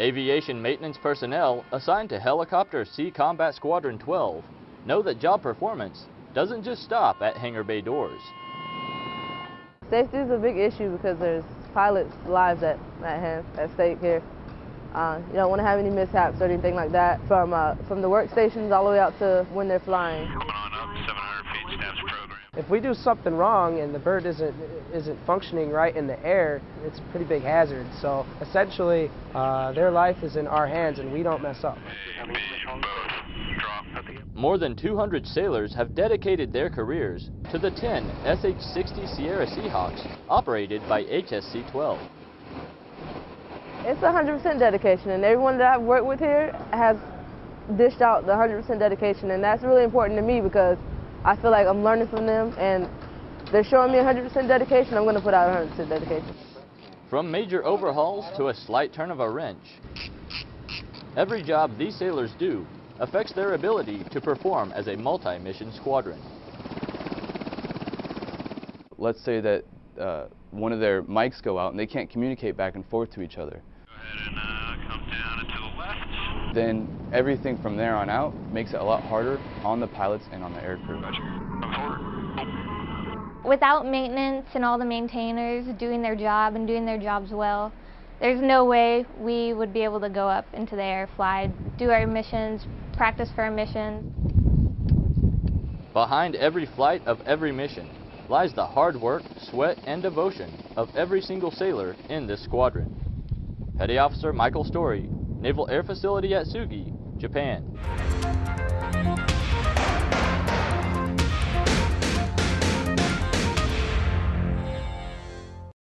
Aviation maintenance personnel assigned to Helicopter Sea Combat Squadron 12 know that job performance doesn't just stop at hangar bay doors. Safety is a big issue because there's pilots' lives at, at, hand, at stake here. Uh, you don't want to have any mishaps or anything like that from, uh, from the workstations all the way out to when they're flying. If we do something wrong and the bird isn't isn't functioning right in the air, it's a pretty big hazard. So essentially, uh, their life is in our hands, and we don't mess up. A, B, both. Drop. More than 200 sailors have dedicated their careers to the 10 SH-60 Sierra Seahawks operated by HSC-12. It's 100% dedication, and everyone that I've worked with here has dished out the 100% dedication, and that's really important to me because I feel like I'm learning from them, and they're showing me 100% dedication. I'm going to put out 100% dedication. From major overhauls to a slight turn of a wrench, every job these sailors do affects their ability to perform as a multi-mission squadron. Let's say that uh, one of their mics go out and they can't communicate back and forth to each other. Go ahead and uh, come down and to the left. Then everything from there on out makes it a lot harder on the pilots and on the air crew. Roger. Come forward. Without maintenance and all the maintainers doing their job and doing their jobs well, there's no way we would be able to go up into the air, fly, do our missions, practice for our missions. Behind every flight of every mission lies the hard work, sweat, and devotion of every single sailor in this squadron. Petty Officer Michael Story, Naval Air Facility Atsugi, Japan.